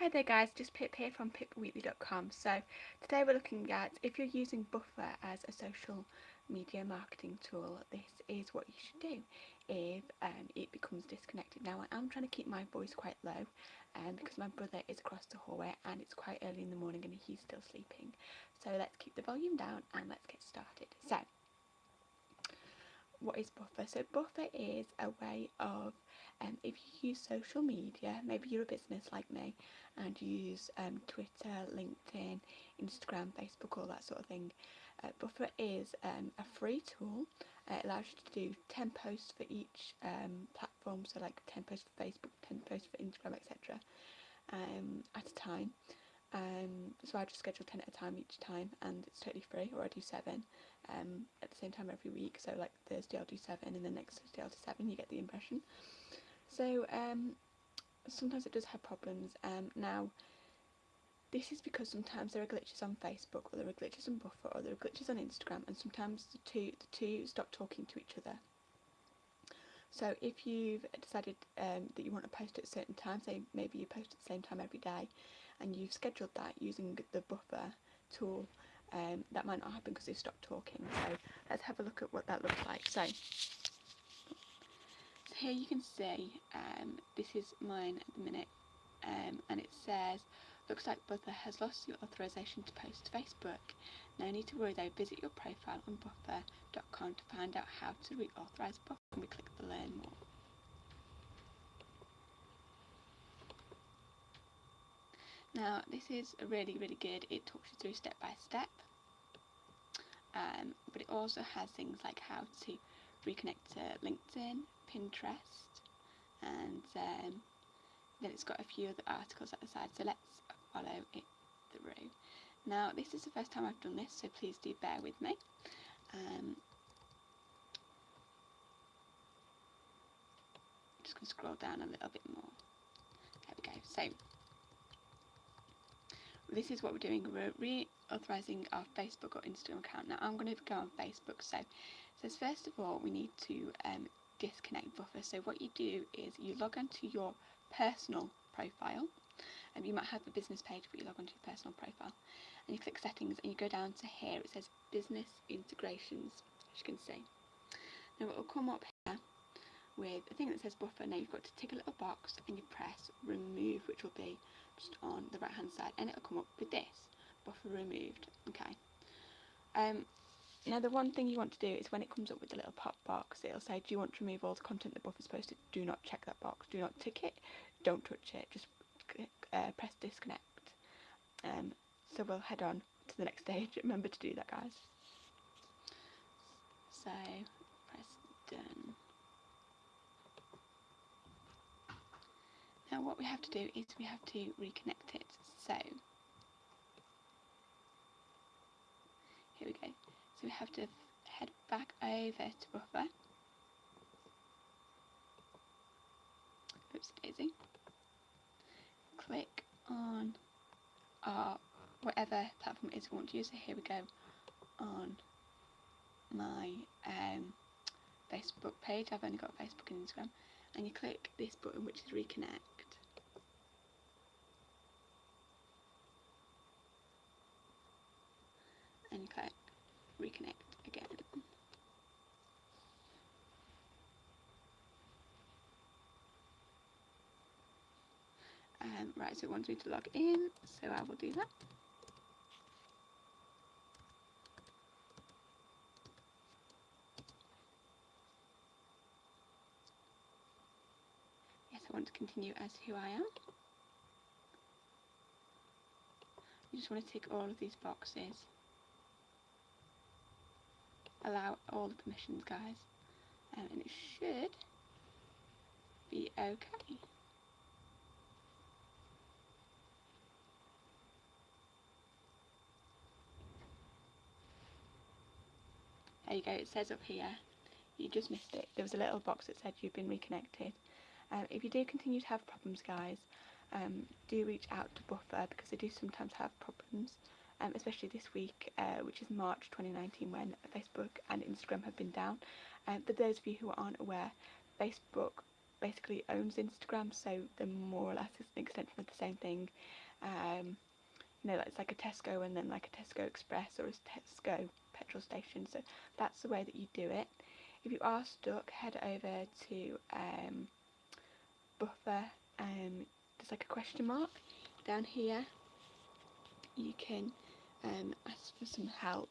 Hi there guys, just Pip here from pipweekly.com. So today we're looking at if you're using Buffer as a social media marketing tool, this is what you should do if um, it becomes disconnected. Now I am trying to keep my voice quite low um, because my brother is across the hallway and it's quite early in the morning and he's still sleeping. So let's keep the volume down and let's get started. So what is Buffer? So Buffer is a way of um, if you use social media, maybe you're a business like me and you use um, Twitter, LinkedIn, Instagram, Facebook, all that sort of thing. Uh, Buffer is um, a free tool. Uh, it allows you to do 10 posts for each um, platform, so like 10 posts for Facebook, 10 posts for Instagram, etc. Um, at a time. Um, so I just schedule 10 at a time each time and it's totally free, or I do 7 um, at the same time every week. So like Thursday I'll do 7 and then next Thursday I'll do 7, you get the impression. So um, sometimes it does have problems. Um, now, this is because sometimes there are glitches on Facebook, or there are glitches on Buffer, or there are glitches on Instagram, and sometimes the two the two stop talking to each other. So if you've decided um, that you want to post at a certain time, say maybe you post at the same time every day, and you've scheduled that using the Buffer tool, um, that might not happen because they've stopped talking. So let's have a look at what that looks like. So here you can see um, this is mine at the minute um, and it says looks like Buffer has lost your authorization to post to Facebook. No need to worry though, visit your profile on buffer.com to find out how to reauthorize Buffer and we click the learn more. Now this is really really good, it talks you through step by step um, but it also has things like how to reconnect to LinkedIn, Pinterest and um, then it's got a few other articles at the side so let's follow it through. Now this is the first time I've done this so please do bear with me. Um, just going to scroll down a little bit more. There we go. So this is what we're doing. We're reauthorizing our Facebook or Instagram account. Now I'm going to go on Facebook. So, so first of all we need to um, disconnect buffer. So what you do is you log onto your personal profile and you might have a business page but you log onto your personal profile and you click settings and you go down to here it says business integrations as you can see. Now it will come up with a thing that says buffer. Now you've got to tick a little box and you press remove which will be just on the right hand side and it'll come up with this buffer removed okay um now the one thing you want to do is when it comes up with the little pop box, it'll say, do you want to remove all the content the buffer's posted? Do not check that box. Do not tick it. Don't touch it. Just uh, press disconnect. Um, so we'll head on to the next stage. Remember to do that, guys. So press done. Now what we have to do is we have to reconnect it. So here we go. So we have to head back over to buffer. Oops, daisy. Click on our whatever platform it is we want to use. So here we go on my um, Facebook page. I've only got Facebook and Instagram. And you click this button which is reconnect. And you click reconnect again. Um, right, so it wants me to log in, so I will do that. Yes, I want to continue as who I am. You just want to tick all of these boxes allow all the permissions guys um, and it should be okay. There you go, it says up here, you just missed it, there was a little box that said you've been reconnected. Um, if you do continue to have problems guys, um, do reach out to Buffer because they do sometimes have problems um, especially this week, uh, which is March 2019, when Facebook and Instagram have been down. Um, for those of you who aren't aware, Facebook basically owns Instagram, so they're more or less an extension of the same thing. Um, you know, it's like a Tesco and then like a Tesco Express or a Tesco petrol station. So that's the way that you do it. If you are stuck, head over to um, Buffer. Um, there's like a question mark down here. You can um, ask for some help.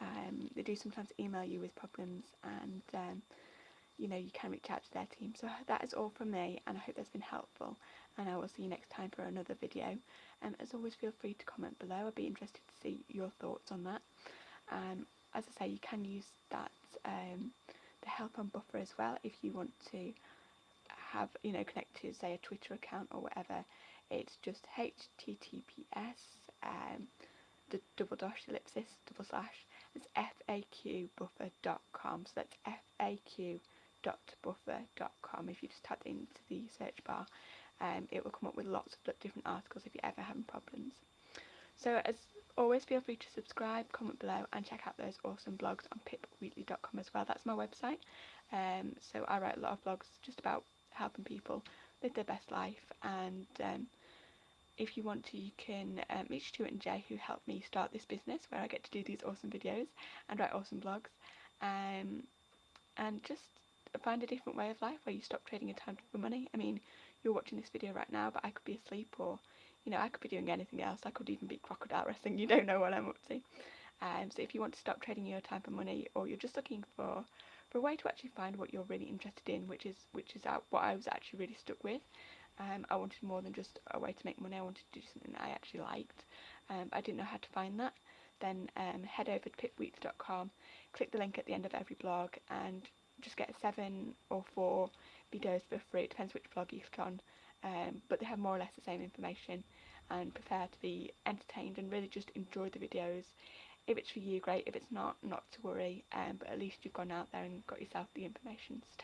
Um, they do sometimes email you with problems and um, you know you can reach out to their team. So that is all from me and I hope that's been helpful and I will see you next time for another video. Um, as always feel free to comment below, I'd be interested to see your thoughts on that. Um, as I say you can use that um, the help on buffer as well if you want to have you know connect to say a Twitter account or whatever it's just https um, the double dash ellipsis double slash it's faqbuffer.com so that's faq.buffer.com if you just type into the search bar um, it will come up with lots of different articles if you're ever having problems. So as always feel free to subscribe comment below and check out those awesome blogs on pipweekly.com as well. That's my website. Um, so I write a lot of blogs just about helping people live their best life and um, if you want to you can um, meet Stuart and Jay who helped me start this business where I get to do these awesome videos and write awesome blogs um, and just find a different way of life where you stop trading your time for money. I mean you're watching this video right now but I could be asleep or you know I could be doing anything else. I could even be crocodile wrestling. You don't know what I'm up to. Um, so if you want to stop trading your time for money or you're just looking for for a way to actually find what you're really interested in, which is which is what I was actually really stuck with. Um, I wanted more than just a way to make money. I wanted to do something that I actually liked. Um, I didn't know how to find that. Then um, head over to pipweekly.com, click the link at the end of every blog, and just get seven or four videos for free. It depends which blog you click on, um, but they have more or less the same information and prefer to be entertained and really just enjoy the videos if it's for you, great. If it's not, not to worry. Um, but at least you've gone out there and got yourself the information to